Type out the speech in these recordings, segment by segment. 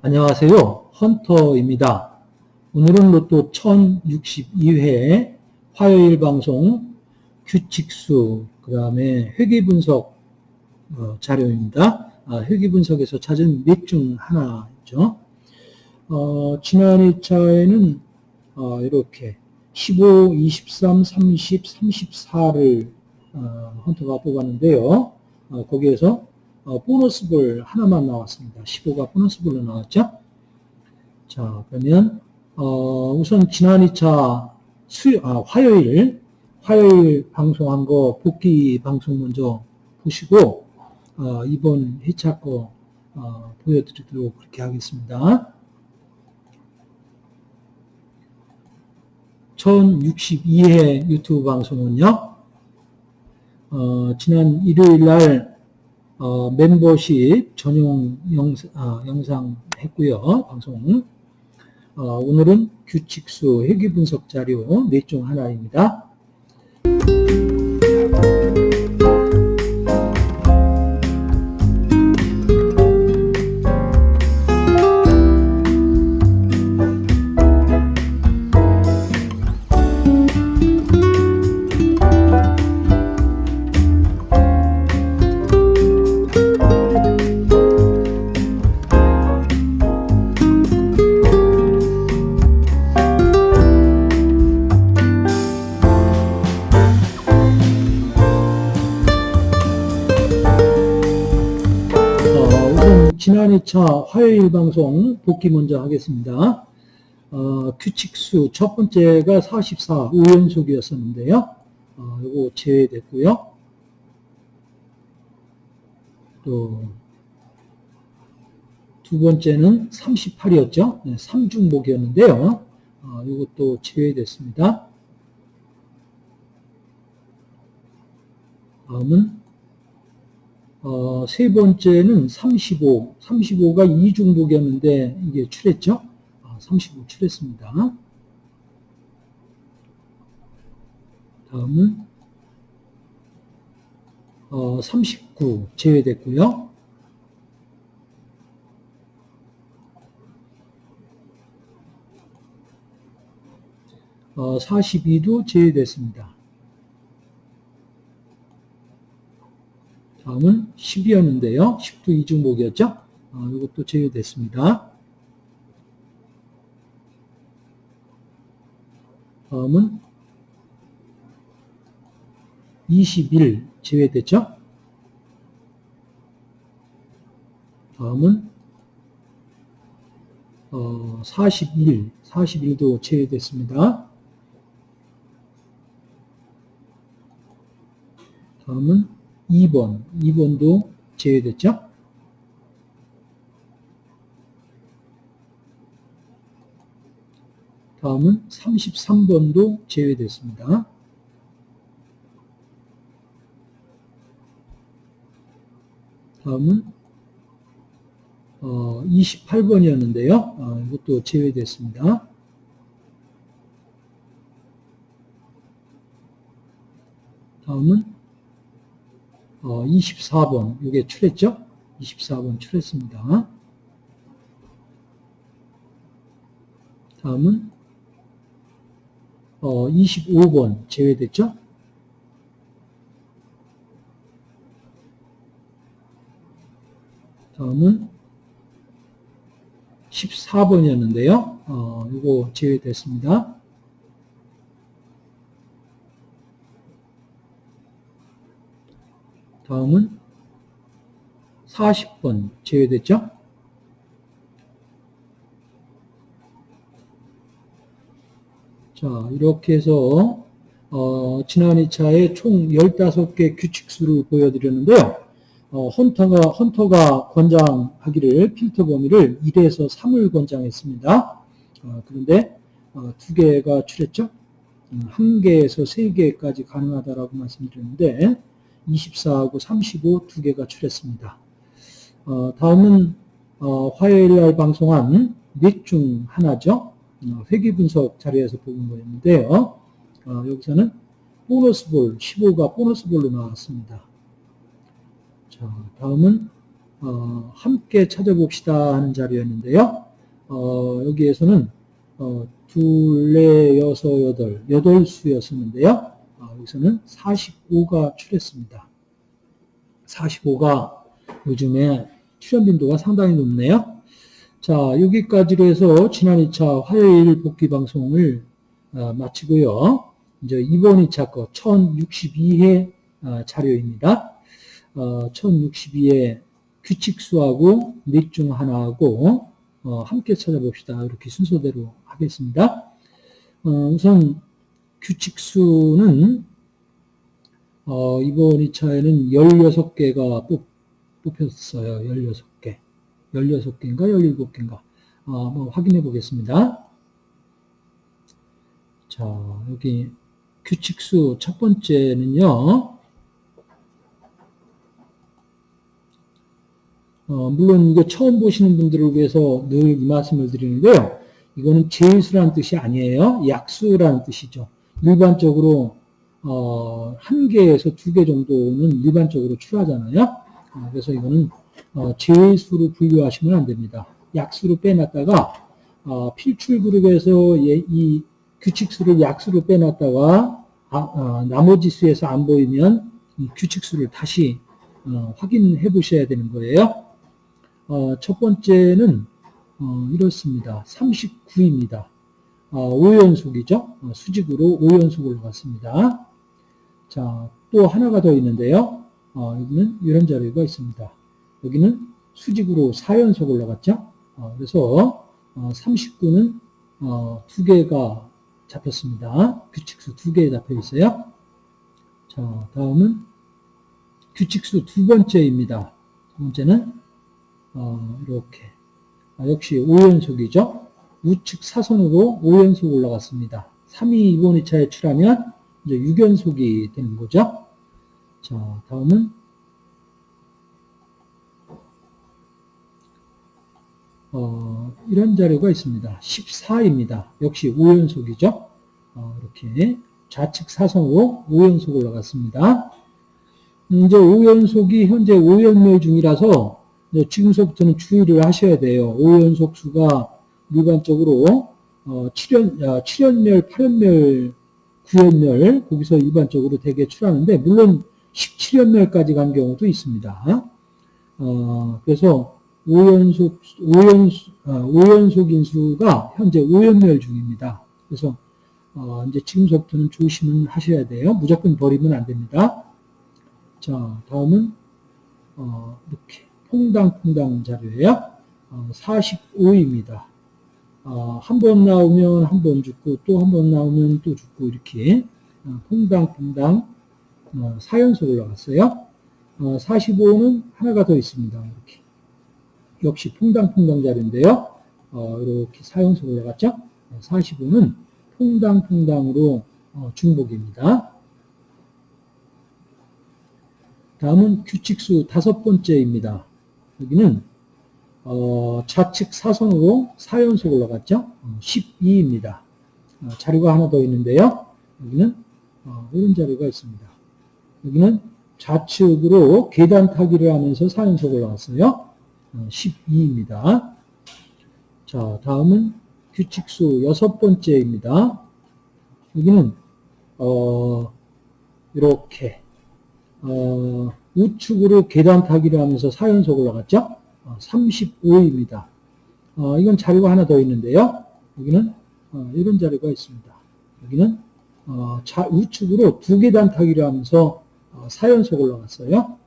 안녕하세요. 헌터입니다. 오늘은 로또 1062회 화요일 방송 규칙수, 그 다음에 회계분석 어, 자료입니다. 아, 회계분석에서 찾은 몇중 하나 죠. 어, 지난 2차에는 어, 이렇게 15, 23, 30, 34를 헌터가 뽑았는데요. 어, 거기에서 어, 보너스볼 하나만 나왔습니다. 15가 보너스볼로 나왔죠. 자, 그러면 어, 우선 지난 2차 수, 아, 화요일 화요일 방송한 거 복귀 방송 먼저 보시고 어, 이번 회차 거 어, 보여드리도록 그렇게 하겠습니다. 1062회 유튜브 방송은요. 어, 지난 일요일 날 어, 멤버십 전용 영상, 아, 영상 했고요. 방송. 어, 오늘은 규칙수 회계 분석 자료 넷 중 하나입니다. 지난 2차 화요일 방송 복귀 먼저 하겠습니다. 어, 규칙수 첫 번째가 44 5연속이었었는데요. 어, 이거 제외됐고요. 또 두 번째는 38이었죠. 네, 3중복이었는데요. 어, 이것도 제외됐습니다. 다음은 어, 세 번째는 35, 35가 이중복이었는데 이게 출했죠? 아, 35 출했습니다. 다음은 어, 39 제외됐고요. 어, 42도 제외됐습니다. 다음은 10이었는데요. 10도 이중복이었죠. 어, 이것도 제외됐습니다. 다음은 21 제외됐죠. 다음은 어, 41, 41도 제외됐습니다. 다음은 2번, 2번도 제외됐죠? 다음은 33번도 제외됐습니다. 다음은 어, 28번이었는데요. 어, 이것도 제외됐습니다. 다음은 어, 24번 이게 출했죠? 24번 출했습니다. 다음은 어, 25번 제외됐죠? 다음은 14번이었는데요. 어, 이거 제외됐습니다. 다음은 40번 제외됐죠? 자, 이렇게 해서 어, 지난 2차에 총 15개 규칙수를 보여드렸는데요. 어, 헌터가, 헌터가 권장하기를 필터 범위를 1에서 3을 권장했습니다. 어, 그런데 어, 두 개가 출했죠? 음, 한 개에서 세 개까지 가능하다라고 말씀드렸는데 24하고 35 두 개가 출했습니다. 어, 다음은 어, 화요일 날 방송한 넷 중 하나죠. 어, 회계 분석 자료에서 본 거였는데요. 어, 여기서는 보너스 볼, 15가 보너스 볼로 나왔습니다. 자, 다음은 어, 함께 찾아봅시다 하는 자료였는데요. 어, 여기에서는 어, 둘, 넷, 여섯, 여덟, 여덟 수였었는데요. 어, 여기서는 45가 출했습니다. 45가 요즘에 출연 빈도가 상당히 높네요. 자, 여기까지로 해서 지난 2차 화요일 복귀 방송을 어, 마치고요. 이제 이번 2차 거 1062회 어, 자료입니다. 어, 1062회 규칙수하고 넷중 하나하고 어, 함께 찾아봅시다. 이렇게 순서대로 하겠습니다. 어, 우선 규칙수는 어, 이번 2차에는 16개가 뽑, 뽑혔어요. 16개. 16개인가 17개인가. 어, 한번 확인해 보겠습니다. 자, 여기 규칙수 첫 번째는요. 어, 물론 이거 처음 보시는 분들을 위해서 늘 이 말씀을 드리는데요. 이거는 제수라는 뜻이 아니에요. 약수라는 뜻이죠. 일반적으로 어, 한 개에서 두 개 정도는 일반적으로 출하잖아요. 어, 그래서 이거는 어, 제수로 분류하시면 안 됩니다. 약수로 빼놨다가 어, 필출 그룹에서 예, 이 규칙수를 약수로 빼놨다가 아, 어, 나머지 수에서 안 보이면 이 규칙수를 다시 어, 확인해 보셔야 되는 거예요. 어, 첫 번째는 어, 이렇습니다. 39입니다. 어, 5연속이죠. 수직으로 5연속 올라갔습니다. 자, 또 하나가 더 있는데요. 여기는 이런 자료가 있습니다. 여기는 수직으로 4연속 올라갔죠. 그래서 39는 두 개가 잡혔습니다. 규칙수 두개 잡혀 있어요. 자, 다음은 규칙수 두 번째입니다. 두 번째는 어, 이렇게 아, 역시 5연속이죠. 우측 사선으로 5연속 올라갔습니다. 3이 이번 2차에 출하면 이제 6연속이 되는 거죠. 자, 다음은 어, 이런 자료가 있습니다. 14입니다. 역시 5연속이죠. 어, 이렇게 좌측 사선으로 5연속 올라갔습니다. 이제 5연속이 현재 5연멸 중이라서 지금서부터는 주의를 하셔야 돼요. 5연속 수가 일반적으로 어, 7연, 7연멸, 8연멸, 9연멸 거기서 일반적으로 대개 출하는데 물론 17연멸까지 간 경우도 있습니다. 어, 그래서 5연속, 5연, 어, 5연속 인수가 현재 5연멸 중입니다. 그래서 어, 이제 지금서부터는 조심을 하셔야 돼요. 무조건 버리면 안 됩니다. 자, 다음은 어, 이렇게 퐁당퐁당 자료예요. 어, 45입니다. 어, 한 번 나오면 한 번 죽고 또 한 번 나오면 또 죽고 이렇게 어, 퐁당퐁당 어, 4연속 올라갔어요. 어, 45는 하나가 더 있습니다. 이렇게 역시 퐁당퐁당 자료인데요. 어, 이렇게 4연속 올라갔죠. 45는 퐁당퐁당으로 어, 중복입니다. 다음은 규칙수 다섯 번째입니다. 여기는 어, 좌측 사선으로 4연속 올라갔죠. 12입니다. 어, 어, 자료가 하나 더 있는데요. 여기는 어, 이런 자료가 있습니다. 여기는 좌측으로 계단 타기를 하면서 4연속 올라갔어요. 12입니다. 어, 자, 다음은 규칙수 여섯 번째입니다. 여기는 어, 이렇게 어, 우측으로 계단 타기를 하면서 4연속 올라갔죠? 어, 35입니다. 어, 이건 자료가 하나 더 있는데요. 여기는 어, 이런 자료가 있습니다. 여기는 어, 자, 우측으로 두 계단 타기를 하면서 4연속 어, 올라갔어요.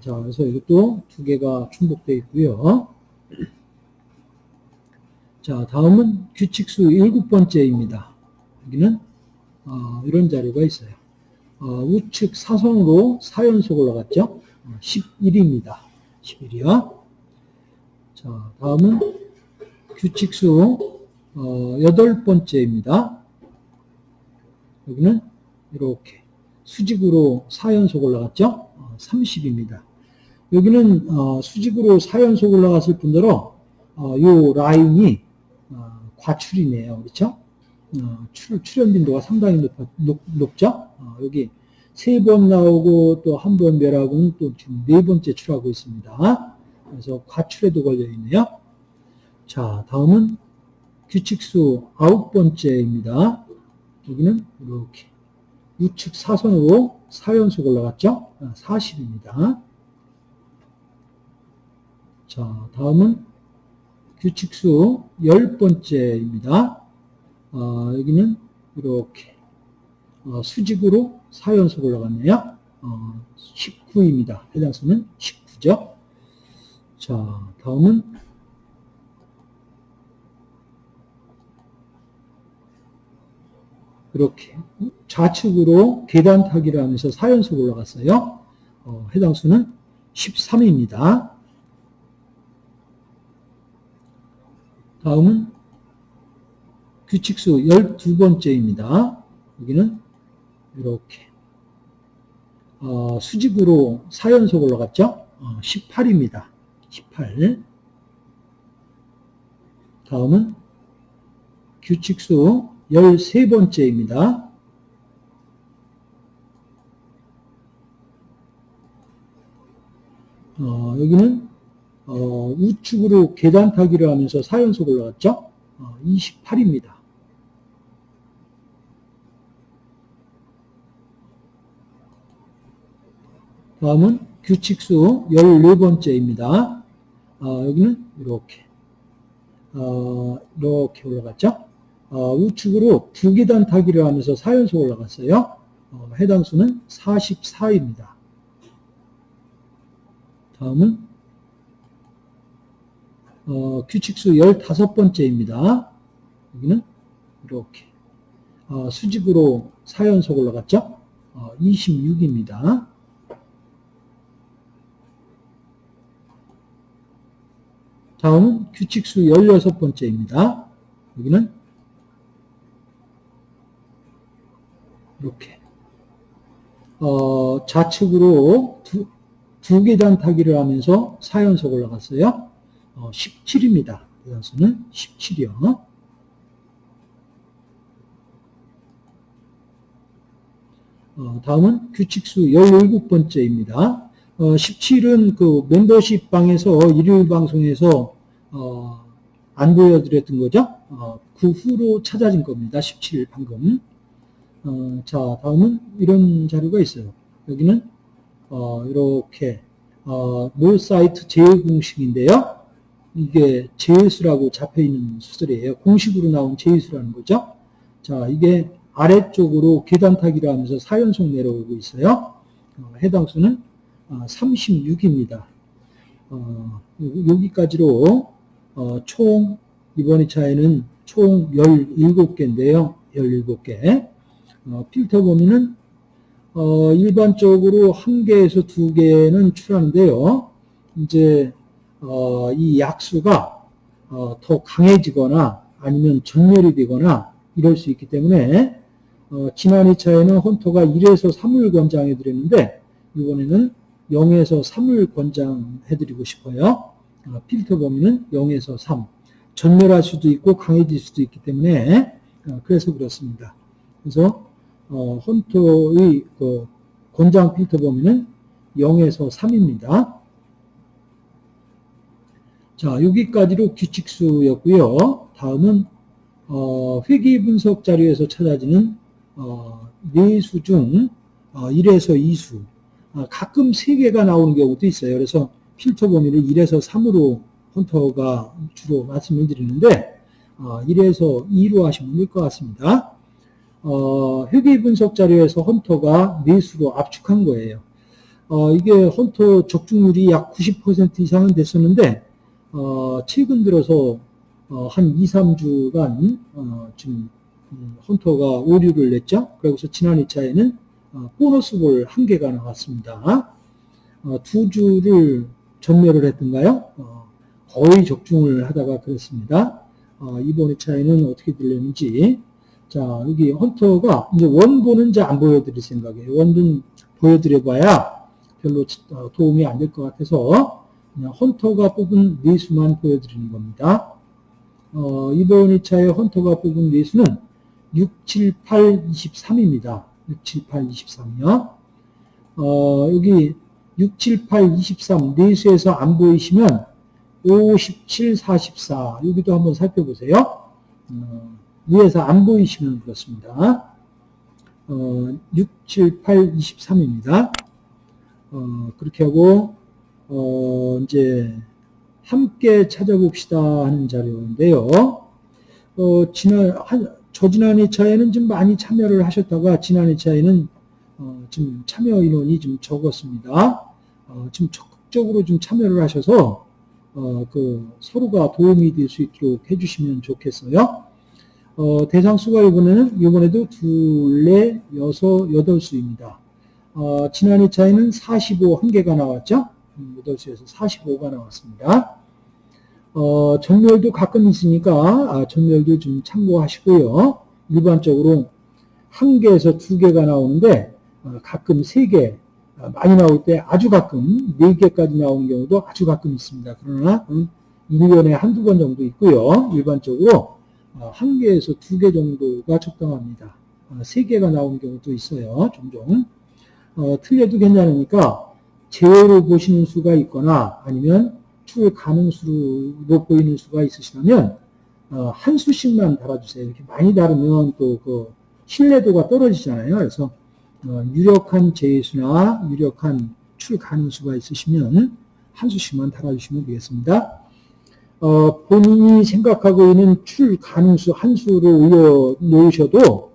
자, 그래서 이것도 두 개가 충복되어 있고요. 자, 다음은 규칙수 일곱 번째입니다. 여기는 어, 이런 자료가 있어요. 어, 우측 사선으로 4연속 올라갔죠. 11입니다. 어, 11이요. 자, 다음은 규칙수 어, 여덟 번째입니다. 여기는 이렇게 수직으로 4연속 올라갔죠. 30입니다. 여기는 어, 수직으로 4연속 올라갔을 뿐더러 어, 요 라인이 어, 과출이네요. 그렇죠? 어, 출, 출현 빈도가 상당히 높, 높죠 어, 여기 세 번 나오고 또 한 번 멸하고는 또 지금 네 번째 출하고 있습니다. 그래서 과출에도 걸려 있네요. 자, 다음은 규칙수 아홉 번째입니다. 여기는 이렇게 우측 사선으로 4연속 올라갔죠? 40입니다. 아, 자, 다음은 규칙수 열 번째입니다. 어, 여기는 이렇게 어, 수직으로 4연속 올라갔네요. 어, 19입니다. 해당 수는 19죠. 자, 다음은 이렇게 좌측으로 계단 타기를 하면서 4연속 올라갔어요. 어, 해당 수는 13입니다. 다음은 규칙수 12번째입니다. 여기는 이렇게 어, 수직으로 4연속 올라갔죠? 어, 18입니다. 18 다음은 규칙수 13번째입니다. 어, 여기는 어, 우측으로 계단 타기를 하면서 4연속 올라갔죠? 어, 28입니다. 다음은 규칙수 14번째입니다. 어, 여기는 이렇게 어, 이렇게 올라갔죠? 어, 우측으로 두 계단 타기를 하면서 4연속 올라갔어요. 어, 해당 수는 44입니다. 다음은 어, 규칙수 15번째입니다. 여기는 이렇게 어, 수직으로 4연속 올라갔죠? 26입니다. 어, 다음은 규칙수 16번째입니다. 여기는 이렇게 어, 좌측으로 두, 두 계단 타기를 하면서 4연속 올라갔어요. 어, 17입니다. 대단수는 17이요. 어, 다음은 규칙수 17번째입니다. 어, 17은 그 멤버십 방에서 일요일 방송에서 어, 안 보여드렸던 거죠. 어, 그 후로 찾아진 겁니다. 17 방금. 어, 자, 다음은 이런 자료가 있어요. 여기는 어, 이렇게 어, 몰 사이트 제휴 공식인데요. 이게 제휴수라고 잡혀있는 수들이에요. 공식으로 나온 제휴수라는 거죠. 자, 이게 아래쪽으로 계단 타기를 하면서 4연속 내려오고 있어요. 어, 해당 수는 36입니다. 어, 어 여기까지로 어, 총 이번 2차에는 총 17개인데요. 17개. 어, 필터 범위는 어, 일반적으로 한 개에서 두 개는 출하는데요. 이제 어, 이 약수가 어, 더 강해지거나 아니면 전멸이 되거나 이럴 수 있기 때문에 어, 지난 2차에는 헌터가 1에서 3을 권장해 드렸는데 이번에는 0에서 3을 권장해 드리고 싶어요. 어, 필터 범위는 0에서 3. 전멸할 수도 있고 강해질 수도 있기 때문에 어, 그래서 그렇습니다. 그래서 어, 헌터의 그 권장 필터 범위는 0에서 3입니다. 자, 여기까지로 규칙수였고요. 다음은 어, 회계 분석 자료에서 찾아지는 어, 4수 중 어, 1에서 2수 어, 가끔 3개가 나오는 경우도 있어요. 그래서 필터 범위를 1에서 3으로 헌터가 주로 말씀을 드리는데 어, 1에서 2로 하시면 될 것 같습니다. 어, 회계 분석 자료에서 헌터가 내수로 압축한 거예요. 어, 이게 헌터 적중률이 약 90% 이상은 됐었는데 어, 최근 들어서 어, 한 2, 3주간 어, 지금 음, 헌터가 오류를 냈죠. 그래서 지난 2차에는 어, 보너스 볼 한 개가 나왔습니다. 어, 두 주를 전멸을 했던가요? 어, 거의 적중을 하다가 그랬습니다. 어, 이번 2차에는 어떻게 들렸는지 자, 여기 헌터가 이제 원본은 이제 안 보여드릴 생각이에요. 원본 보여드려봐야 별로 어, 도움이 안 될 것 같아서 그냥 헌터가 뽑은 내수만 보여드리는 겁니다. 어, 이번 2차에 헌터가 뽑은 내수는 6, 7, 8, 23입니다. 6, 7, 8, 23이요. 어, 여기 6, 7, 8, 23 내수에서 안 보이시면 5, 17, 44 여기도 한번 살펴보세요. 어, 위에서 안 보이시면 그렇습니다. 어, 6, 7, 8, 23입니다. 어, 그렇게 하고 어, 이제 함께 찾아봅시다 하는 자료인데요. 어, 지난 한, 저지난 2차에는 좀 많이 참여를 하셨다가 지난 2차에는 어, 지금 참여 인원이 좀 적었습니다. 어, 지금 적극적으로 좀 참여를 하셔서 어, 그 서로가 도움이 될 수 있도록 해주시면 좋겠어요. 어, 대상 수가 이번에는 이번에도 둘, 넷, 여섯, 여덟 수입니다. 어, 지난 2차에는 45 한 개가 나왔죠. 8수에서 45가 나왔습니다. 어, 전멸도 가끔 있으니까 아, 전멸도 좀 참고하시고요. 일반적으로 한 개에서 두 개가 나오는데 어, 가끔 세 개, 어, 많이 나올 때 아주 가끔 네 개까지 나오는 경우도 아주 가끔 있습니다. 그러나 음, 1년에 한두 번 정도 있고요. 일반적으로 어, 한 개에서 두 개 정도가 적당합니다. 어, 세 개가 나오는 경우도 있어요. 종종. 어, 틀려도 괜찮으니까 제외로 보시는 수가 있거나 아니면 출 가능수로 보이는 수가 있으시다면 어, 한 수씩만 달아주세요. 이렇게 많이 다르면 또 그 신뢰도가 떨어지잖아요. 그래서 어, 유력한 제수나 유력한 출 가능수가 있으시면 한 수씩만 달아주시면 되겠습니다. 어, 본인이 생각하고 있는 출 가능수 한 수를 올려 놓으셔도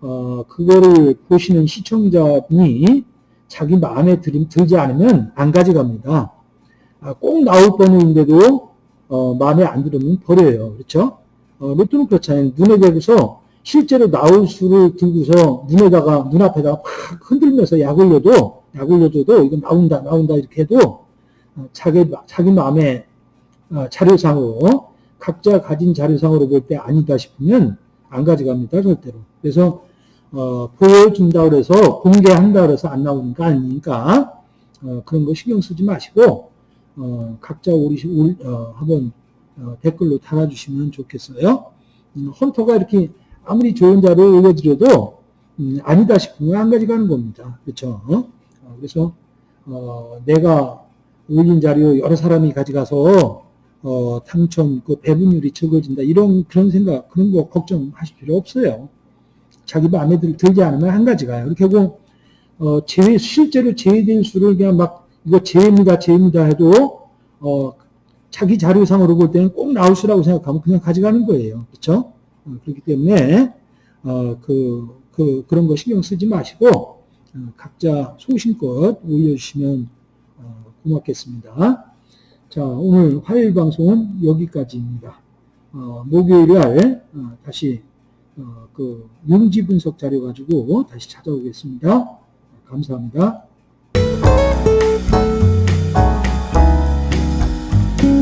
어, 그거를 보시는 시청자분이 자기 마음에 들, 들지 않으면 안 가져갑니다. 아, 꼭 나올 번호인데도 어, 마음에 안 들으면 버려요. 그렇죠? 어, 로또는 그렇잖아요. 눈에 대고서 실제로 나올 수를 들고서 눈에다가 눈앞에다가 팍 흔들면서 약 올려도 약 올려줘도 이거 나온다 나온다 이렇게 해도 어, 자기 자기 마음에 어, 자료상으로 각자 가진 자료상으로 볼 때 아니다 싶으면 안 가져갑니다 절대로. 그래서 어, 보여준다 그래서 공개한다 그래서 안 나오는 거 아니니까 어, 그런 거 신경 쓰지 마시고 어, 각자 우리 어, 한번 어, 댓글로 달아주시면 좋겠어요. 음, 헌터가 이렇게 아무리 좋은 자료 올려드려도 음, 아니다 싶으면 안 가져가는 겁니다. 그렇죠? 어, 그래서 어, 내가 올린 자료 여러 사람이 가져가서 어, 당첨 그 배분율이 적어진다 이런 그런 생각 그런 거 걱정하실 필요 없어요. 자기 마음에 들, 지 않으면 한 가지가요. 하고 어, 제외 실제로 제외된 수를 그냥 막 이거 제외입니다, 제외입니다 해도 어, 자기 자료상으로 볼 때는 꼭 나올 수라고 생각하면 그냥 가져가는 거예요. 그렇죠? 어, 그렇기 때문에 어, 그, 그 그런 거 신경 쓰지 마시고 어, 각자 소신껏 올려주시면 어, 고맙겠습니다. 자, 오늘 화요일 방송은 여기까지입니다. 어, 목요일 날 다시 그 용지 분석 자료 가지고 다시 찾아오겠습니다. 감사합니다.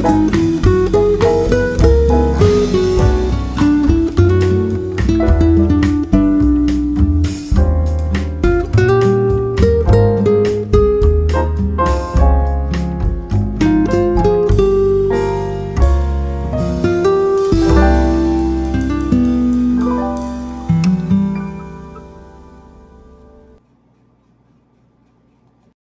Thank you.